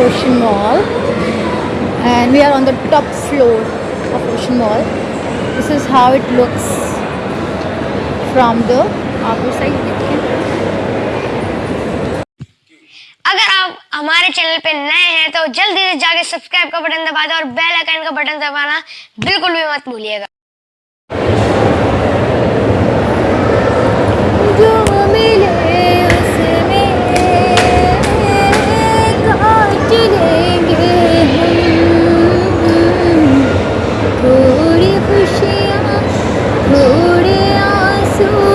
Ocean Mall and we are on the top floor of Ocean Mall. This is how it looks from the upper side. अगर आप हमारे channel पे नए हैं तो जल्दी से जाके सब्सक्राइब का बटन दबा दो और बेल आइकन का बटन दबाना बिल्कुल भी मत भूलिएगा soon.